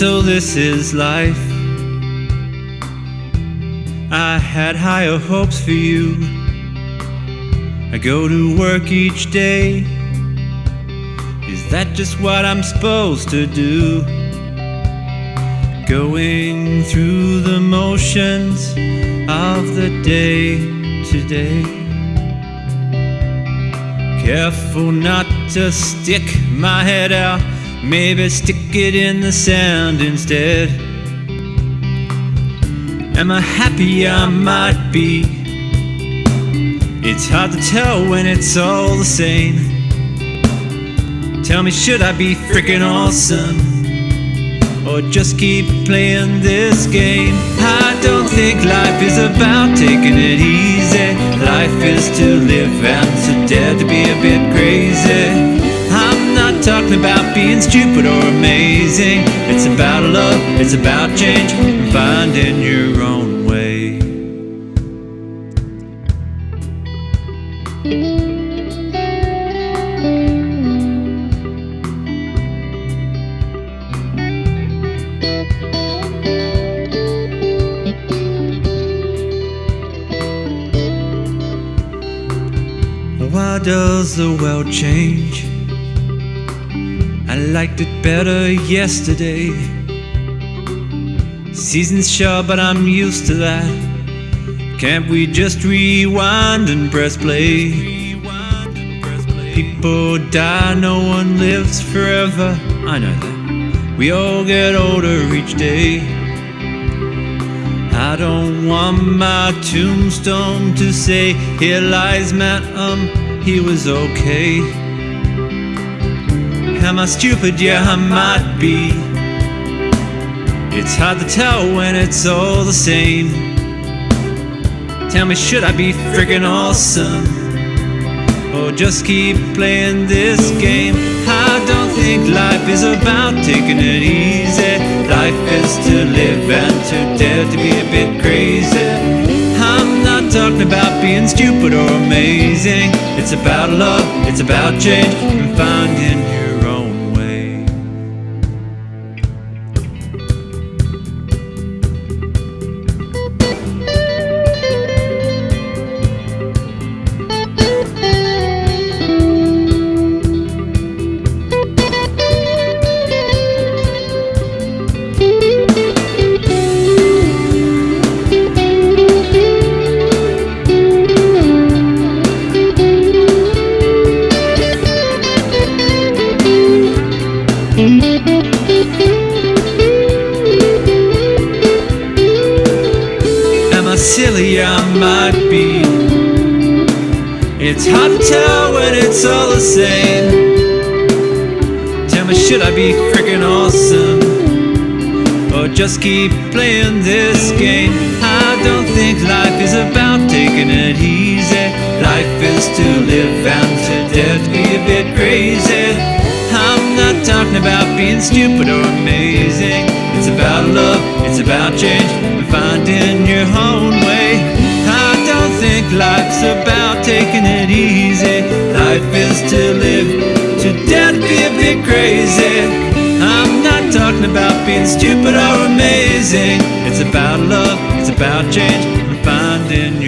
So this is life. I had higher hopes for you. I go to work each day. Is that just what I'm supposed to do? Going through the motions of the day today. Careful not to stick my head out. Maybe stick it in the sand instead. Am I happy? I might be. It's hard to tell when it's all the same. Tell me, should I be freaking awesome? Or just keep playing this game? I don't think life is about taking it easy. Life is to live and to dare to be a bit crazy. Talking about being stupid or amazing. It's about love, it's about change, and finding your own way. Why does the world change? Liked it better yesterday. Season's short, but I'm used to that. Can't we just rewind and press play? People die, no one lives forever. I know that. We all get older each day. I don't want my tombstone to say, Here lies Matt, um, he was okay. Am I stupid? Yeah, I might be. It's hard to tell when it's all the same. Tell me, should I be freaking awesome? Or just keep playing this game? I don't think life is about taking it easy. Life is to live and to dare to be a bit crazy. I'm not talking about being stupid or amazing. It's about love, it's about change, and finding silly? I might be. It's hard to tell when it's all the same. Tell me, should I be freaking awesome? Or just keep playing this game? I don't think life is about taking it easy. Life is to live and to dare to be a bit crazy. I'm not talking about being stupid or amazing. It's about love, it's about change, finding your own way. I don't think life's about taking it easy. Life is to live, to to be a bit crazy. I'm not talking about being stupid or amazing. It's about love, it's about change, and finding